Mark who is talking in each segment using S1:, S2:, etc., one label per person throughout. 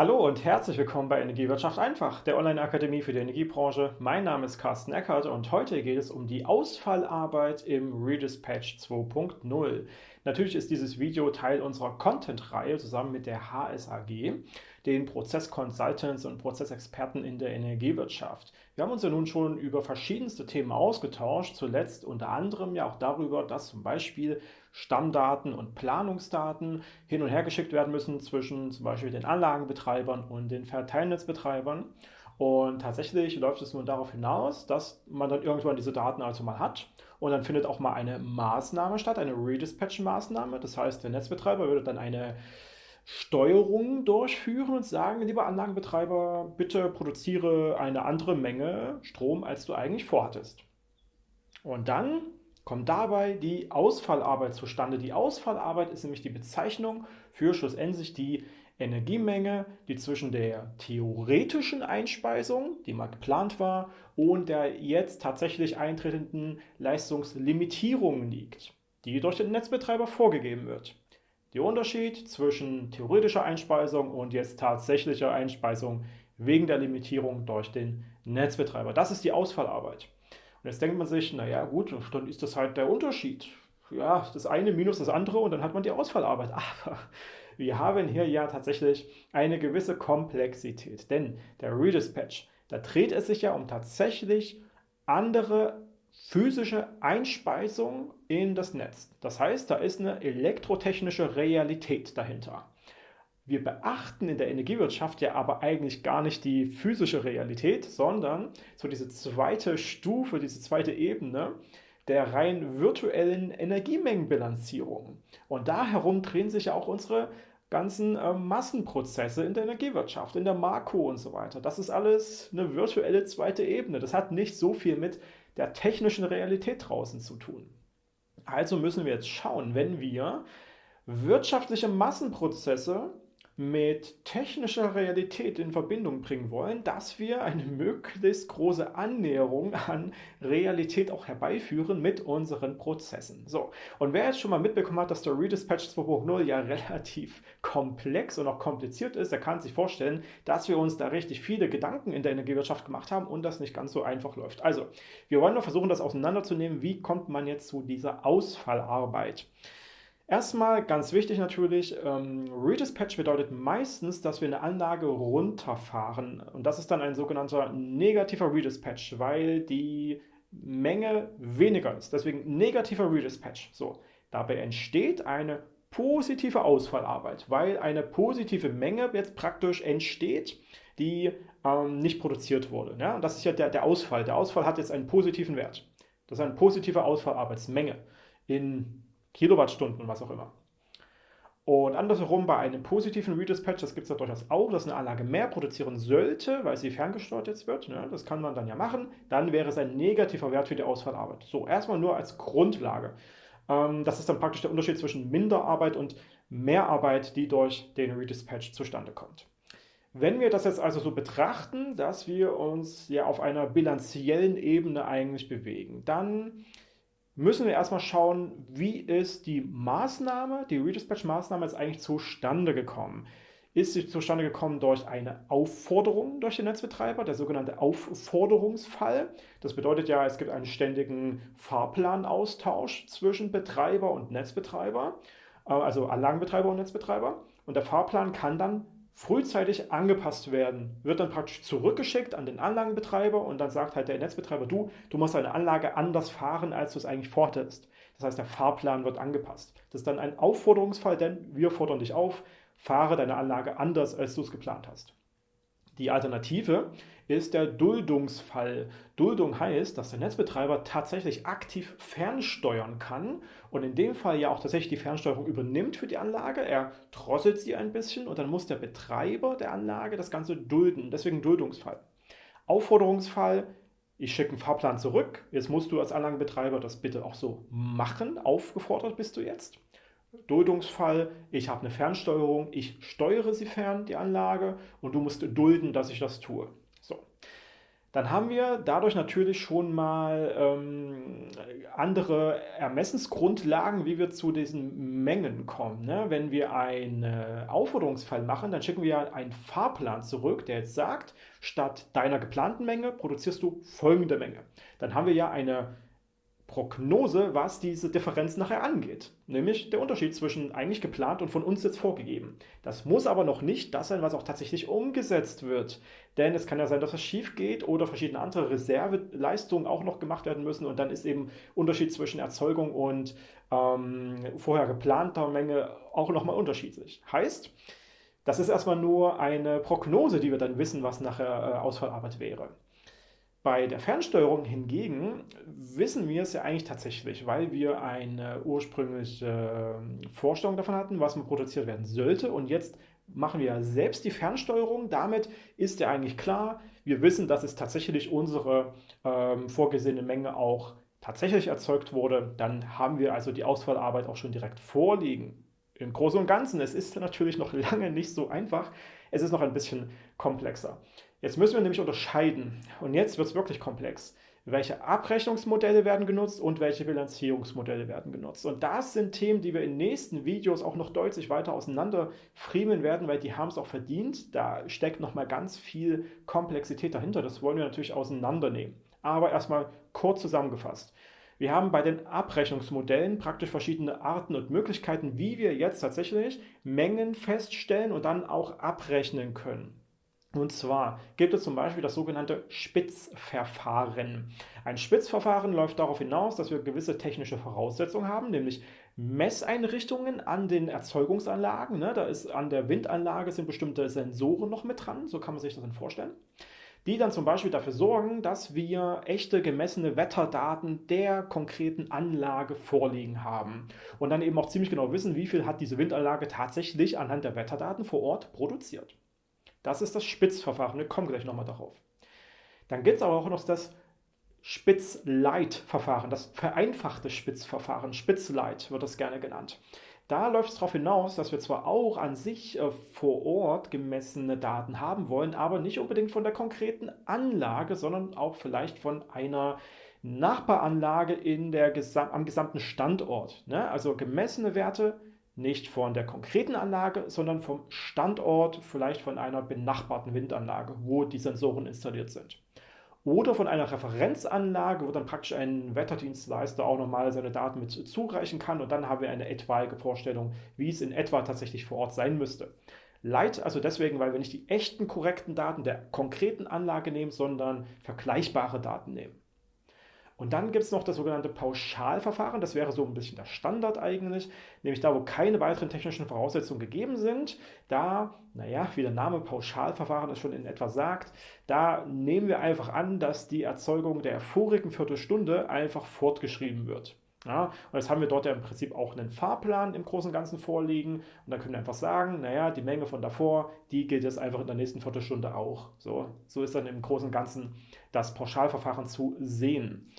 S1: Hallo und herzlich willkommen bei Energiewirtschaft einfach, der Online-Akademie für die Energiebranche. Mein Name ist Carsten Eckert und heute geht es um die Ausfallarbeit im Redispatch 2.0. Natürlich ist dieses Video Teil unserer Content-Reihe zusammen mit der HSAG, den Prozess-Consultants und Prozessexperten in der Energiewirtschaft. Wir haben uns ja nun schon über verschiedenste Themen ausgetauscht, zuletzt unter anderem ja auch darüber, dass zum Beispiel Stammdaten und Planungsdaten hin und her geschickt werden müssen zwischen zum Beispiel den Anlagenbetreibern und den Verteilnetzbetreibern. Und tatsächlich läuft es nun darauf hinaus, dass man dann irgendwann diese Daten also mal hat und dann findet auch mal eine Maßnahme statt, eine Redispatch-Maßnahme. Das heißt, der Netzbetreiber würde dann eine Steuerung durchführen und sagen, lieber Anlagenbetreiber, bitte produziere eine andere Menge Strom, als du eigentlich vorhattest. Und dann kommt dabei die Ausfallarbeit zustande. Die Ausfallarbeit ist nämlich die Bezeichnung für schlussendlich die Energiemenge, die zwischen der theoretischen Einspeisung, die mal geplant war, und der jetzt tatsächlich eintretenden Leistungslimitierung liegt, die durch den Netzbetreiber vorgegeben wird. Der Unterschied zwischen theoretischer Einspeisung und jetzt tatsächlicher Einspeisung wegen der Limitierung durch den Netzbetreiber. Das ist die Ausfallarbeit. Und jetzt denkt man sich, naja gut, dann ist das halt der Unterschied. Ja, das eine minus das andere und dann hat man die Ausfallarbeit. Aber wir haben hier ja tatsächlich eine gewisse Komplexität, denn der Redispatch, da dreht es sich ja um tatsächlich andere physische Einspeisung in das Netz. Das heißt, da ist eine elektrotechnische Realität dahinter. Wir beachten in der Energiewirtschaft ja aber eigentlich gar nicht die physische Realität, sondern so diese zweite Stufe, diese zweite Ebene der rein virtuellen Energiemengenbilanzierung. Und da herum drehen sich ja auch unsere ganzen äh, Massenprozesse in der Energiewirtschaft, in der Marco und so weiter. Das ist alles eine virtuelle zweite Ebene. Das hat nicht so viel mit der technischen Realität draußen zu tun. Also müssen wir jetzt schauen, wenn wir wirtschaftliche Massenprozesse mit technischer Realität in Verbindung bringen wollen, dass wir eine möglichst große Annäherung an Realität auch herbeiführen mit unseren Prozessen. So, und wer jetzt schon mal mitbekommen hat, dass der Redispatch 2.0 ja relativ komplex und auch kompliziert ist, der kann sich vorstellen, dass wir uns da richtig viele Gedanken in der Energiewirtschaft gemacht haben und das nicht ganz so einfach läuft. Also, wir wollen nur versuchen, das auseinanderzunehmen. Wie kommt man jetzt zu dieser Ausfallarbeit? Erstmal ganz wichtig natürlich, ähm, Redispatch bedeutet meistens, dass wir eine Anlage runterfahren. Und das ist dann ein sogenannter negativer Redispatch, weil die Menge weniger ist. Deswegen negativer Redispatch. So, dabei entsteht eine positive Ausfallarbeit, weil eine positive Menge jetzt praktisch entsteht, die ähm, nicht produziert wurde. Ja? Das ist ja der, der Ausfall. Der Ausfall hat jetzt einen positiven Wert. Das ist eine positive Ausfallarbeitsmenge in Kilowattstunden, was auch immer. Und andersherum bei einem positiven Redispatch, das gibt es ja durchaus auch, dass eine Anlage mehr produzieren sollte, weil sie ferngesteuert jetzt wird, ne, das kann man dann ja machen, dann wäre es ein negativer Wert für die Ausfallarbeit. So, erstmal nur als Grundlage. Ähm, das ist dann praktisch der Unterschied zwischen Minderarbeit und Mehrarbeit, die durch den Redispatch zustande kommt. Wenn wir das jetzt also so betrachten, dass wir uns ja auf einer bilanziellen Ebene eigentlich bewegen, dann müssen wir erstmal schauen, wie ist die Maßnahme, die Redispatch-Maßnahme jetzt eigentlich zustande gekommen. Ist sie zustande gekommen durch eine Aufforderung durch den Netzbetreiber, der sogenannte Aufforderungsfall. Das bedeutet ja, es gibt einen ständigen Fahrplanaustausch zwischen Betreiber und Netzbetreiber, äh, also Anlagenbetreiber und Netzbetreiber. Und der Fahrplan kann dann frühzeitig angepasst werden, wird dann praktisch zurückgeschickt an den Anlagenbetreiber und dann sagt halt der Netzbetreiber, du, du musst deine Anlage anders fahren, als du es eigentlich vorhattest. Das heißt, der Fahrplan wird angepasst. Das ist dann ein Aufforderungsfall, denn wir fordern dich auf, fahre deine Anlage anders, als du es geplant hast. Die Alternative ist der Duldungsfall. Duldung heißt, dass der Netzbetreiber tatsächlich aktiv fernsteuern kann und in dem Fall ja auch tatsächlich die Fernsteuerung übernimmt für die Anlage. Er drosselt sie ein bisschen und dann muss der Betreiber der Anlage das Ganze dulden. Deswegen Duldungsfall. Aufforderungsfall, ich schicke einen Fahrplan zurück. Jetzt musst du als Anlagenbetreiber das bitte auch so machen. Aufgefordert bist du jetzt. Duldungsfall, ich habe eine Fernsteuerung, ich steuere sie fern, die Anlage, und du musst dulden, dass ich das tue. So. dann haben wir dadurch natürlich schon mal ähm, andere Ermessensgrundlagen, wie wir zu diesen Mengen kommen. Ne? Wenn wir einen Aufforderungsfall machen, dann schicken wir einen Fahrplan zurück, der jetzt sagt, statt deiner geplanten Menge produzierst du folgende Menge. Dann haben wir ja eine Prognose, was diese Differenz nachher angeht. Nämlich der Unterschied zwischen eigentlich geplant und von uns jetzt vorgegeben. Das muss aber noch nicht das sein, was auch tatsächlich umgesetzt wird. Denn es kann ja sein, dass es schief geht oder verschiedene andere Reserveleistungen auch noch gemacht werden müssen. Und dann ist eben Unterschied zwischen Erzeugung und ähm, vorher geplanter Menge auch nochmal unterschiedlich. Heißt, das ist erstmal nur eine Prognose, die wir dann wissen, was nachher äh, Ausfallarbeit wäre. Bei der Fernsteuerung hingegen wissen wir es ja eigentlich tatsächlich, weil wir eine ursprüngliche ähm, Vorstellung davon hatten, was man produziert werden sollte. Und jetzt machen wir ja selbst die Fernsteuerung. Damit ist ja eigentlich klar, wir wissen, dass es tatsächlich unsere ähm, vorgesehene Menge auch tatsächlich erzeugt wurde. Dann haben wir also die Ausfallarbeit auch schon direkt vorliegen. Im Großen und Ganzen, es ist natürlich noch lange nicht so einfach. Es ist noch ein bisschen komplexer. Jetzt müssen wir nämlich unterscheiden, und jetzt wird es wirklich komplex, welche Abrechnungsmodelle werden genutzt und welche Bilanzierungsmodelle werden genutzt. Und das sind Themen, die wir in nächsten Videos auch noch deutlich weiter auseinander friemeln werden, weil die haben es auch verdient. Da steckt nochmal ganz viel Komplexität dahinter. Das wollen wir natürlich auseinandernehmen. Aber erstmal kurz zusammengefasst. Wir haben bei den Abrechnungsmodellen praktisch verschiedene Arten und Möglichkeiten, wie wir jetzt tatsächlich Mengen feststellen und dann auch abrechnen können. Und zwar gibt es zum Beispiel das sogenannte Spitzverfahren. Ein Spitzverfahren läuft darauf hinaus, dass wir gewisse technische Voraussetzungen haben, nämlich Messeinrichtungen an den Erzeugungsanlagen. Ne? Da ist an der Windanlage sind bestimmte Sensoren noch mit dran, so kann man sich das dann vorstellen. Die dann zum Beispiel dafür sorgen, dass wir echte gemessene Wetterdaten der konkreten Anlage vorliegen haben. Und dann eben auch ziemlich genau wissen, wie viel hat diese Windanlage tatsächlich anhand der Wetterdaten vor Ort produziert. Das ist das Spitzverfahren. Wir kommen gleich nochmal darauf. Dann gibt es aber auch noch das Spitzleitverfahren, das vereinfachte Spitzverfahren. Spitzleit wird das gerne genannt. Da läuft es darauf hinaus, dass wir zwar auch an sich äh, vor Ort gemessene Daten haben wollen, aber nicht unbedingt von der konkreten Anlage, sondern auch vielleicht von einer Nachbaranlage in der, am gesamten Standort. Ne? Also gemessene Werte nicht von der konkreten Anlage, sondern vom Standort, vielleicht von einer benachbarten Windanlage, wo die Sensoren installiert sind. Oder von einer Referenzanlage, wo dann praktisch ein Wetterdienstleister auch nochmal seine Daten mit zureichen kann und dann haben wir eine etwaige Vorstellung, wie es in etwa tatsächlich vor Ort sein müsste. Light also deswegen, weil wir nicht die echten korrekten Daten der konkreten Anlage nehmen, sondern vergleichbare Daten nehmen. Und dann gibt es noch das sogenannte Pauschalverfahren. Das wäre so ein bisschen der Standard eigentlich, nämlich da, wo keine weiteren technischen Voraussetzungen gegeben sind. Da, naja, wie der Name Pauschalverfahren es schon in etwa sagt, da nehmen wir einfach an, dass die Erzeugung der vorigen Viertelstunde einfach fortgeschrieben wird. Ja, und jetzt haben wir dort ja im Prinzip auch einen Fahrplan im Großen und Ganzen vorliegen. Und dann können wir einfach sagen, naja, die Menge von davor, die gilt jetzt einfach in der nächsten Viertelstunde auch. So, so ist dann im Großen und Ganzen das Pauschalverfahren zu sehen.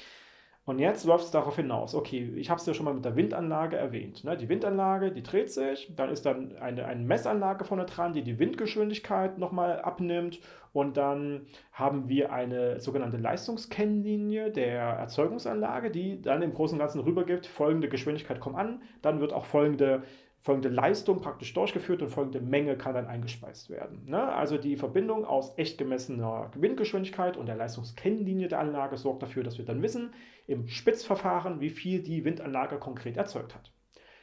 S1: Und jetzt läuft es darauf hinaus, okay, ich habe es ja schon mal mit der Windanlage erwähnt. Ne? Die Windanlage, die dreht sich, dann ist dann eine, eine Messanlage vorne dran, die die Windgeschwindigkeit nochmal abnimmt und dann haben wir eine sogenannte Leistungskennlinie der Erzeugungsanlage, die dann im Großen und Ganzen rübergibt, folgende Geschwindigkeit kommt an, dann wird auch folgende folgende Leistung praktisch durchgeführt und folgende Menge kann dann eingespeist werden. Ne? Also die Verbindung aus echt gemessener Windgeschwindigkeit und der Leistungskennlinie der Anlage sorgt dafür, dass wir dann wissen, im Spitzverfahren, wie viel die Windanlage konkret erzeugt hat.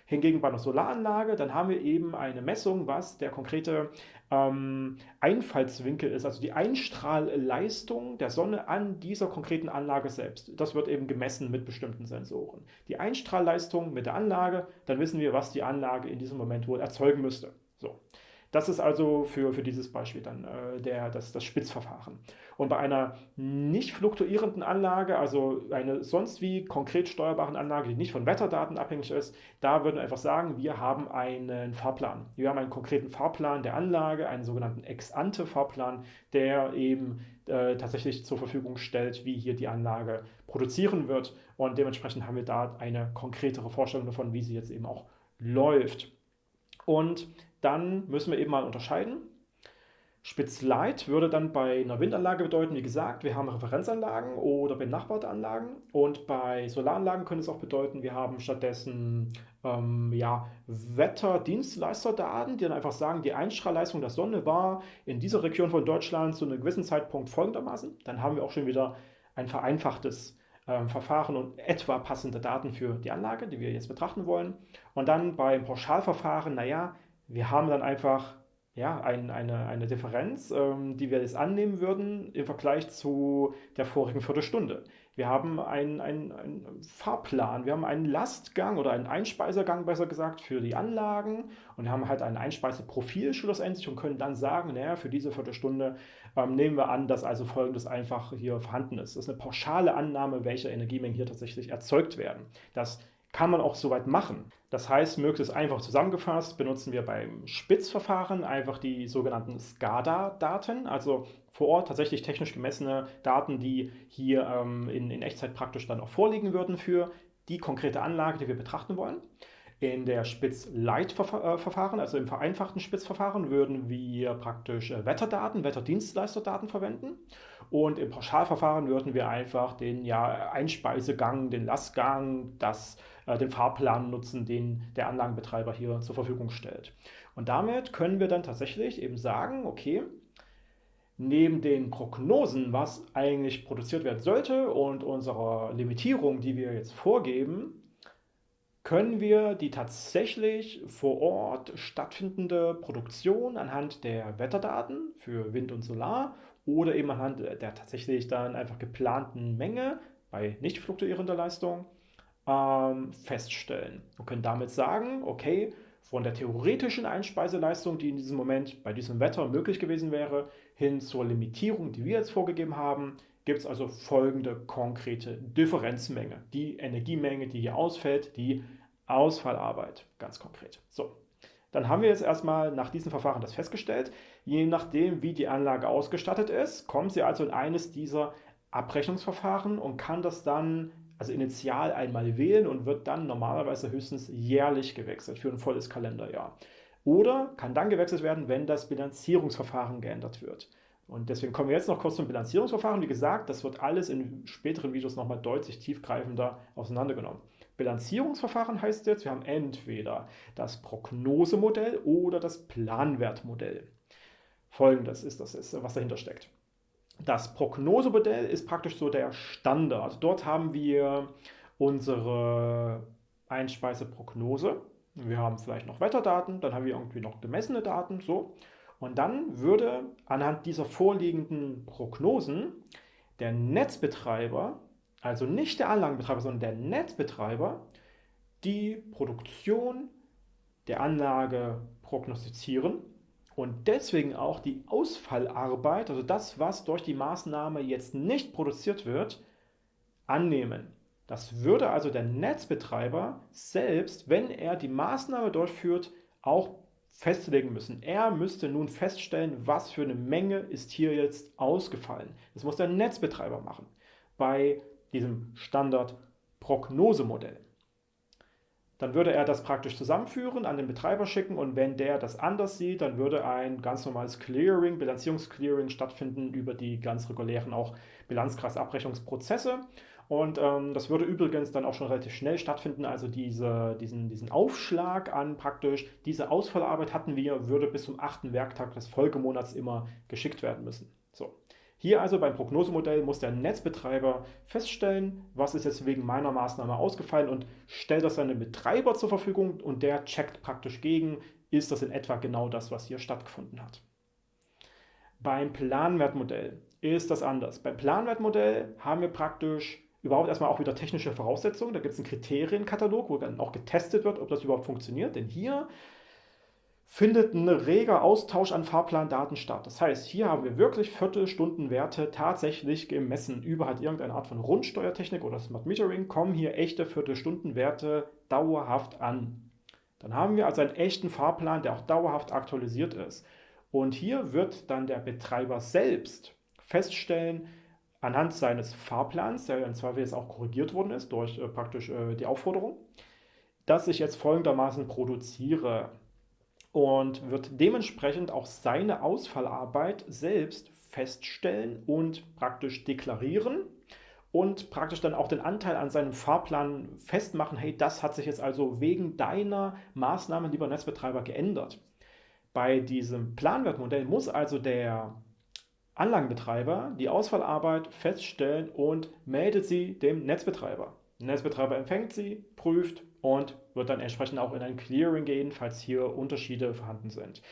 S1: Hingegen bei einer Solaranlage, dann haben wir eben eine Messung, was der konkrete ähm, Einfallswinkel ist, also die Einstrahlleistung der Sonne an dieser konkreten Anlage selbst. Das wird eben gemessen mit bestimmten Sensoren. Die Einstrahlleistung mit der Anlage, dann wissen wir, was die Anlage in diesem Moment wohl erzeugen müsste. So. Das ist also für, für dieses Beispiel dann äh, der, das, das Spitzverfahren. Und bei einer nicht fluktuierenden Anlage, also eine sonst wie konkret steuerbaren Anlage, die nicht von Wetterdaten abhängig ist, da würden wir einfach sagen, wir haben einen Fahrplan. Wir haben einen konkreten Fahrplan der Anlage, einen sogenannten Ex-ante-Fahrplan, der eben äh, tatsächlich zur Verfügung stellt, wie hier die Anlage produzieren wird. Und dementsprechend haben wir da eine konkretere Vorstellung davon, wie sie jetzt eben auch läuft. Und dann müssen wir eben mal unterscheiden. Spitz Light würde dann bei einer Windanlage bedeuten, wie gesagt, wir haben Referenzanlagen oder benachbarte Anlagen. Und bei Solaranlagen könnte es auch bedeuten, wir haben stattdessen ähm, ja, Wetterdienstleisterdaten, die dann einfach sagen, die Einstrahlleistung der Sonne war in dieser Region von Deutschland zu einem gewissen Zeitpunkt folgendermaßen. Dann haben wir auch schon wieder ein vereinfachtes ähm, Verfahren und etwa passende Daten für die Anlage, die wir jetzt betrachten wollen. Und dann beim Pauschalverfahren, naja, wir haben dann einfach ja, ein, eine, eine Differenz, ähm, die wir jetzt annehmen würden im Vergleich zu der vorigen Viertelstunde. Wir haben einen, einen, Fahrplan, wir haben einen Lastgang oder einen Einspeisegang, besser gesagt, für die Anlagen und haben halt ein Einspeiseprofil schlussendlich und können dann sagen, naja, für diese Viertelstunde ähm, nehmen wir an, dass also folgendes einfach hier vorhanden ist. Das ist eine pauschale Annahme, welche Energiemengen hier tatsächlich erzeugt werden. Das kann man auch soweit machen. Das heißt, möglichst einfach zusammengefasst benutzen wir beim Spitzverfahren einfach die sogenannten SCADA-Daten, also vor Ort tatsächlich technisch gemessene Daten, die hier ähm, in, in Echtzeit praktisch dann auch vorliegen würden für die konkrete Anlage, die wir betrachten wollen. In der Spitz-Light-Verfahren, also im vereinfachten Spitzverfahren, würden wir praktisch äh, Wetterdaten, Wetterdienstleisterdaten verwenden. Und im Pauschalverfahren würden wir einfach den ja, Einspeisegang, den Lastgang, das, den Fahrplan nutzen, den der Anlagenbetreiber hier zur Verfügung stellt. Und damit können wir dann tatsächlich eben sagen, okay, neben den Prognosen, was eigentlich produziert werden sollte und unserer Limitierung, die wir jetzt vorgeben, können wir die tatsächlich vor Ort stattfindende Produktion anhand der Wetterdaten für Wind und Solar oder eben anhand der tatsächlich dann einfach geplanten Menge bei nicht fluktuierender Leistung ähm, feststellen und können damit sagen, okay, von der theoretischen Einspeiseleistung, die in diesem Moment bei diesem Wetter möglich gewesen wäre, hin zur Limitierung, die wir jetzt vorgegeben haben, gibt es also folgende konkrete Differenzmenge. Die Energiemenge, die hier ausfällt, die Ausfallarbeit, ganz konkret. So, dann haben wir jetzt erstmal nach diesem Verfahren das festgestellt. Je nachdem, wie die Anlage ausgestattet ist, kommt sie also in eines dieser Abrechnungsverfahren und kann das dann also initial einmal wählen und wird dann normalerweise höchstens jährlich gewechselt für ein volles Kalenderjahr. Oder kann dann gewechselt werden, wenn das Bilanzierungsverfahren geändert wird. Und deswegen kommen wir jetzt noch kurz zum Bilanzierungsverfahren. Wie gesagt, das wird alles in späteren Videos nochmal deutlich tiefgreifender auseinandergenommen. Bilanzierungsverfahren heißt jetzt, wir haben entweder das Prognosemodell oder das Planwertmodell. Folgendes ist das, was dahinter steckt. Das Prognosemodell ist praktisch so der Standard. Dort haben wir unsere Einspeiseprognose. Wir haben vielleicht noch Wetterdaten, dann haben wir irgendwie noch gemessene Daten, so. Und dann würde anhand dieser vorliegenden Prognosen der Netzbetreiber also nicht der Anlagenbetreiber, sondern der Netzbetreiber, die Produktion der Anlage prognostizieren und deswegen auch die Ausfallarbeit, also das, was durch die Maßnahme jetzt nicht produziert wird, annehmen. Das würde also der Netzbetreiber selbst, wenn er die Maßnahme durchführt, auch festlegen müssen. Er müsste nun feststellen, was für eine Menge ist hier jetzt ausgefallen. Das muss der Netzbetreiber machen. Bei diesem Standard-Prognosemodell. Dann würde er das praktisch zusammenführen, an den Betreiber schicken und wenn der das anders sieht, dann würde ein ganz normales Clearing, Bilanzierungsclearing stattfinden über die ganz regulären auch Bilanzkreisabrechnungsprozesse. Und ähm, das würde übrigens dann auch schon relativ schnell stattfinden. Also diese, diesen, diesen Aufschlag an praktisch, diese Ausfallarbeit hatten wir, würde bis zum achten Werktag des Folgemonats immer geschickt werden müssen. So. Hier also beim Prognosemodell muss der Netzbetreiber feststellen, was ist jetzt wegen meiner Maßnahme ausgefallen und stellt das seinem Betreiber zur Verfügung und der checkt praktisch gegen, ist das in etwa genau das, was hier stattgefunden hat. Beim Planwertmodell ist das anders. Beim Planwertmodell haben wir praktisch überhaupt erstmal auch wieder technische Voraussetzungen. Da gibt es einen Kriterienkatalog, wo dann auch getestet wird, ob das überhaupt funktioniert. Denn hier findet ein reger Austausch an Fahrplandaten statt. Das heißt, hier haben wir wirklich Viertelstundenwerte tatsächlich gemessen über halt irgendeine Art von Rundsteuertechnik oder Smart Metering, kommen hier echte Viertelstundenwerte dauerhaft an. Dann haben wir also einen echten Fahrplan, der auch dauerhaft aktualisiert ist. Und hier wird dann der Betreiber selbst feststellen, anhand seines Fahrplans, der im Zweifel jetzt auch korrigiert worden ist durch äh, praktisch äh, die Aufforderung, dass ich jetzt folgendermaßen produziere. Und wird dementsprechend auch seine Ausfallarbeit selbst feststellen und praktisch deklarieren und praktisch dann auch den Anteil an seinem Fahrplan festmachen, hey, das hat sich jetzt also wegen deiner Maßnahmen, lieber Netzbetreiber, geändert. Bei diesem Planwertmodell muss also der Anlagenbetreiber die Ausfallarbeit feststellen und meldet sie dem Netzbetreiber. Der Netzbetreiber empfängt sie, prüft und wird dann entsprechend auch in ein Clearing gehen, falls hier Unterschiede vorhanden sind.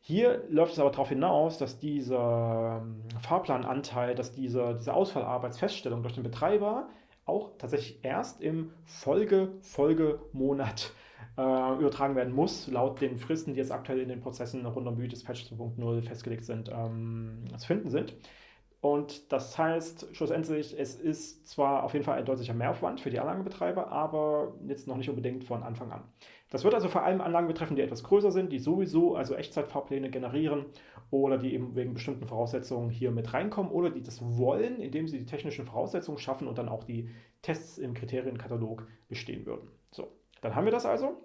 S1: Hier läuft es aber darauf hinaus, dass dieser ähm, Fahrplananteil, dass diese, diese Ausfallarbeitsfeststellung durch den Betreiber auch tatsächlich erst im Folge, Folgemonat äh, übertragen werden muss, laut den Fristen, die jetzt aktuell in den Prozessen rund um Mythos Patch 2.0 festgelegt sind, ähm, zu finden sind. Und das heißt schlussendlich, es ist zwar auf jeden Fall ein deutlicher Mehraufwand für die Anlagenbetreiber, aber jetzt noch nicht unbedingt von Anfang an. Das wird also vor allem Anlagen betreffen, die etwas größer sind, die sowieso also Echtzeitfahrpläne generieren oder die eben wegen bestimmten Voraussetzungen hier mit reinkommen oder die das wollen, indem sie die technischen Voraussetzungen schaffen und dann auch die Tests im Kriterienkatalog bestehen würden. So, dann haben wir das also.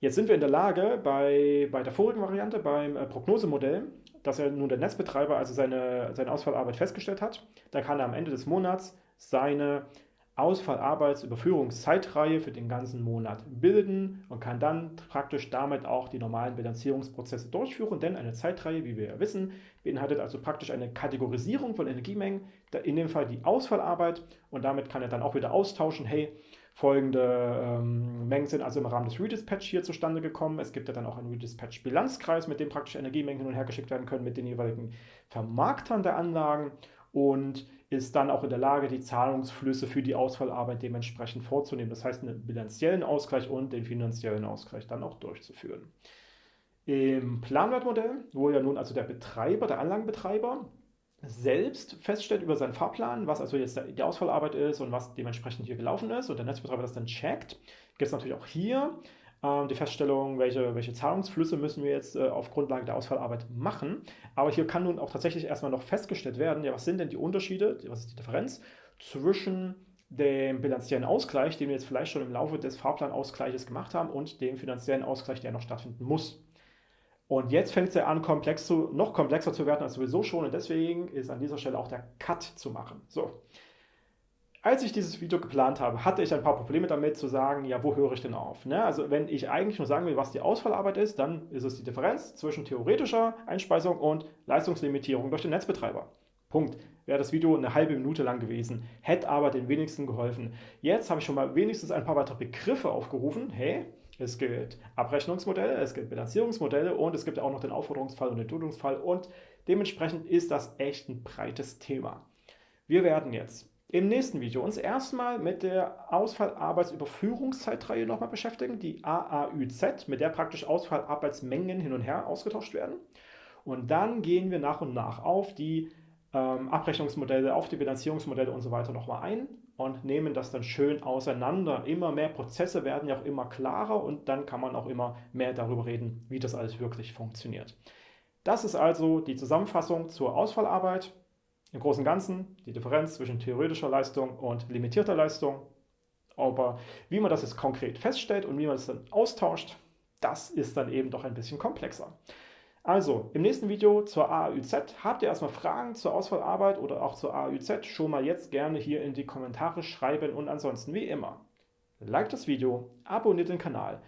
S1: Jetzt sind wir in der Lage, bei, bei der vorigen Variante, beim äh, Prognosemodell, dass er nun der Netzbetreiber also seine, seine Ausfallarbeit festgestellt hat. Da kann er am Ende des Monats seine Ausfallarbeitsüberführungszeitreihe für den ganzen Monat bilden und kann dann praktisch damit auch die normalen Bilanzierungsprozesse durchführen, denn eine Zeitreihe, wie wir ja wissen, beinhaltet also praktisch eine Kategorisierung von Energiemengen, in dem Fall die Ausfallarbeit und damit kann er dann auch wieder austauschen, hey, Folgende ähm, Mengen sind also im Rahmen des Redispatch hier zustande gekommen. Es gibt ja dann auch einen Redispatch-Bilanzkreis, mit dem praktisch Energiemengen hin und her geschickt werden können mit den jeweiligen Vermarktern der Anlagen und ist dann auch in der Lage, die Zahlungsflüsse für die Ausfallarbeit dementsprechend vorzunehmen. Das heißt, einen bilanziellen Ausgleich und den finanziellen Ausgleich dann auch durchzuführen. Im Planwertmodell, wo ja nun also der Betreiber, der Anlagenbetreiber, selbst feststellt über seinen Fahrplan, was also jetzt die Ausfallarbeit ist und was dementsprechend hier gelaufen ist und der Netzbetreiber das dann checkt, gibt es natürlich auch hier äh, die Feststellung, welche, welche Zahlungsflüsse müssen wir jetzt äh, auf Grundlage der Ausfallarbeit machen. Aber hier kann nun auch tatsächlich erstmal noch festgestellt werden, ja, was sind denn die Unterschiede, was ist die Differenz zwischen dem bilanziellen Ausgleich, den wir jetzt vielleicht schon im Laufe des Fahrplanausgleiches gemacht haben, und dem finanziellen Ausgleich, der noch stattfinden muss. Und jetzt fängt es ja an, komplex zu, noch komplexer zu werden als sowieso schon. Und deswegen ist an dieser Stelle auch der Cut zu machen. So. Als ich dieses Video geplant habe, hatte ich ein paar Probleme damit zu sagen, ja, wo höre ich denn auf? Ne? Also wenn ich eigentlich nur sagen will, was die Ausfallarbeit ist, dann ist es die Differenz zwischen theoretischer Einspeisung und Leistungslimitierung durch den Netzbetreiber. Punkt. Wäre das Video eine halbe Minute lang gewesen, hätte aber den wenigsten geholfen. Jetzt habe ich schon mal wenigstens ein paar weitere Begriffe aufgerufen. Hey, es gibt Abrechnungsmodelle, es gibt Bilanzierungsmodelle und es gibt auch noch den Aufforderungsfall und den Duldungsfall und dementsprechend ist das echt ein breites Thema. Wir werden jetzt im nächsten Video uns erstmal mit der Ausfallarbeitsüberführungszeitreihe nochmal beschäftigen, die AAÜZ, mit der praktisch Ausfallarbeitsmengen hin und her ausgetauscht werden. Und dann gehen wir nach und nach auf die ähm, Abrechnungsmodelle, auf die Bilanzierungsmodelle und so weiter nochmal ein und nehmen das dann schön auseinander. Immer mehr Prozesse werden ja auch immer klarer und dann kann man auch immer mehr darüber reden, wie das alles wirklich funktioniert. Das ist also die Zusammenfassung zur Ausfallarbeit. Im Großen und Ganzen die Differenz zwischen theoretischer Leistung und limitierter Leistung. Aber wie man das jetzt konkret feststellt und wie man es dann austauscht, das ist dann eben doch ein bisschen komplexer. Also, im nächsten Video zur AAÜZ habt ihr erstmal Fragen zur Auswahlarbeit oder auch zur AAÜZ schon mal jetzt gerne hier in die Kommentare schreiben. Und ansonsten wie immer, like das Video, abonniert den Kanal,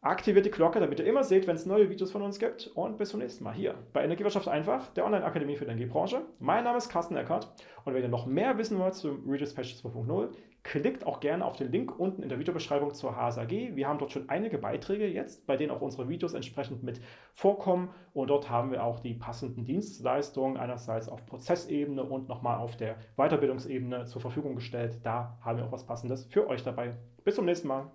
S1: aktiviert die Glocke, damit ihr immer seht, wenn es neue Videos von uns gibt. Und bis zum nächsten Mal hier bei Energiewirtschaft einfach, der Online-Akademie für die Energiebranche. Mein Name ist Carsten Eckert. Und wenn ihr noch mehr wissen wollt zum Redispatch 2.0, Klickt auch gerne auf den Link unten in der Videobeschreibung zur HSAG. Wir haben dort schon einige Beiträge jetzt, bei denen auch unsere Videos entsprechend mit vorkommen. Und dort haben wir auch die passenden Dienstleistungen einerseits auf Prozessebene und nochmal auf der Weiterbildungsebene zur Verfügung gestellt. Da haben wir auch was Passendes für euch dabei. Bis zum nächsten Mal.